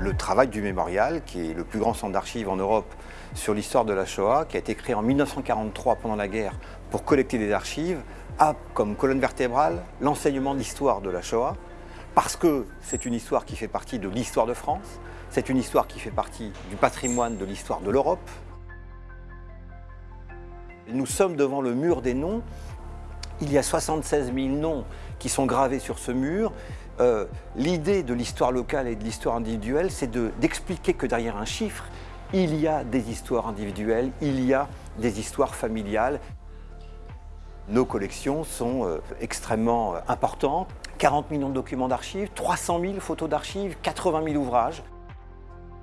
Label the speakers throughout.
Speaker 1: le travail du mémorial, qui est le plus grand centre d'archives en Europe sur l'histoire de la Shoah, qui a été créé en 1943 pendant la guerre pour collecter des archives, a comme colonne vertébrale l'enseignement de l'histoire de la Shoah, parce que c'est une histoire qui fait partie de l'histoire de France, c'est une histoire qui fait partie du patrimoine de l'histoire de l'Europe. Nous sommes devant le mur des noms. Il y a 76 000 noms qui sont gravés sur ce mur. Euh, l'idée de l'histoire locale et de l'histoire individuelle, c'est d'expliquer que derrière un chiffre, il y a des histoires individuelles, il y a des histoires familiales. Nos collections sont euh, extrêmement euh, importantes. 40 millions de documents d'archives, 300 000 photos d'archives, 80 000 ouvrages.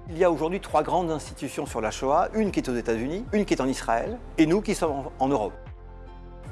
Speaker 1: Il y a aujourd'hui trois grandes institutions sur la Shoah, une qui est aux États-Unis, une qui est en Israël et nous qui sommes en Europe.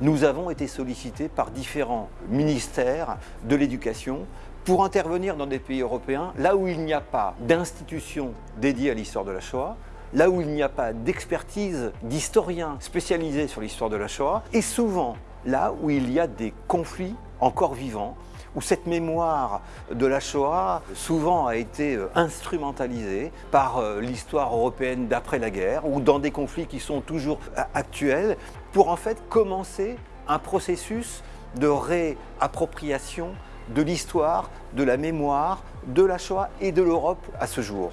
Speaker 1: Nous avons été sollicités par différents ministères de l'éducation pour intervenir dans des pays européens là où il n'y a pas d'institution dédiée à l'histoire de la Shoah, là où il n'y a pas d'expertise d'historiens spécialisés sur l'histoire de la Shoah, et souvent là où il y a des conflits encore vivants, où cette mémoire de la Shoah souvent a été euh, instrumentalisée par euh, l'histoire européenne d'après la guerre, ou dans des conflits qui sont toujours euh, actuels, pour en fait commencer un processus de réappropriation de l'histoire, de la mémoire, de la Shoah et de l'Europe à ce jour.